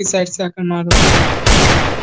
इस साइड से आकर मारो।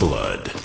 blood.